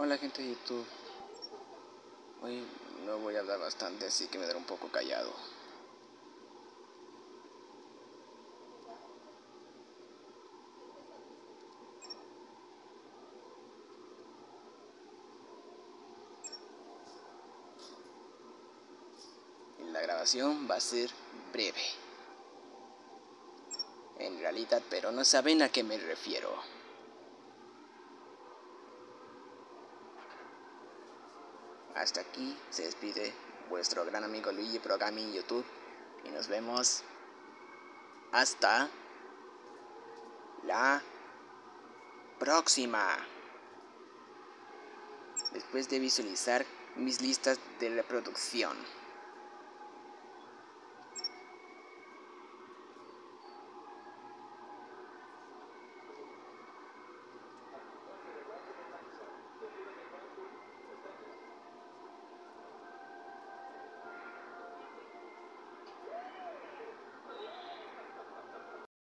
Hola gente de YouTube. Hoy no voy a hablar bastante, así que me daré un poco callado. La grabación va a ser breve. En realidad, pero no saben a qué me refiero. Hasta aquí se despide vuestro gran amigo Luigi Programi en YouTube y nos vemos hasta la próxima. Después de visualizar mis listas de reproducción.